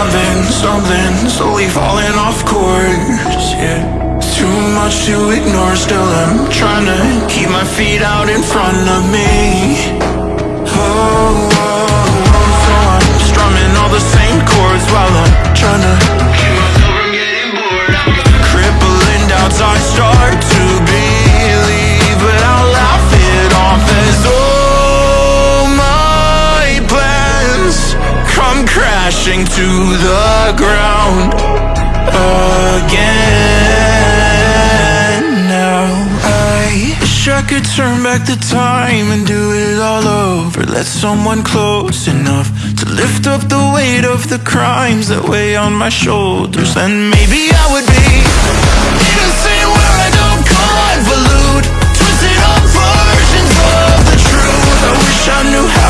something, something slowly falling off course, yeah. Too much to ignore, still I'm trying to keep my feet out in front of me. Oh, oh, crashing to the ground again. Now I wish I could turn back the time and do it all over. Let someone close enough to lift up the weight of the crimes that weigh on my shoulders. Then maybe I would be innocent where I don't convolute. Twisted versions of the truth. I wish I knew how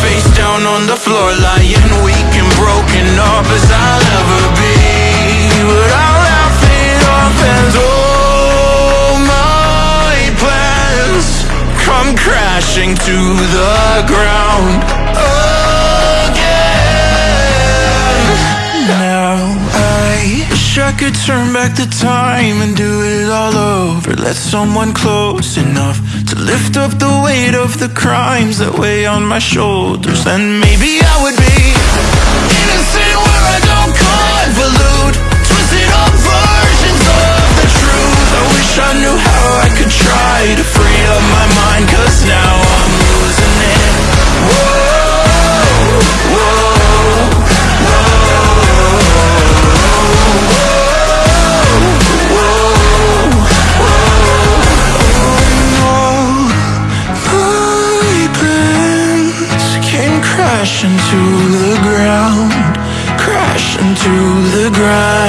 face down on the floor Lying weak and broken up as I'll ever be. But I'll laugh it off and all my plans Come crashing to the ground I could turn back the time and do it all over. Let someone close enough to lift up the weight of the crimes that weigh on my shoulders. Then maybe I would to the ground, crashing to the ground.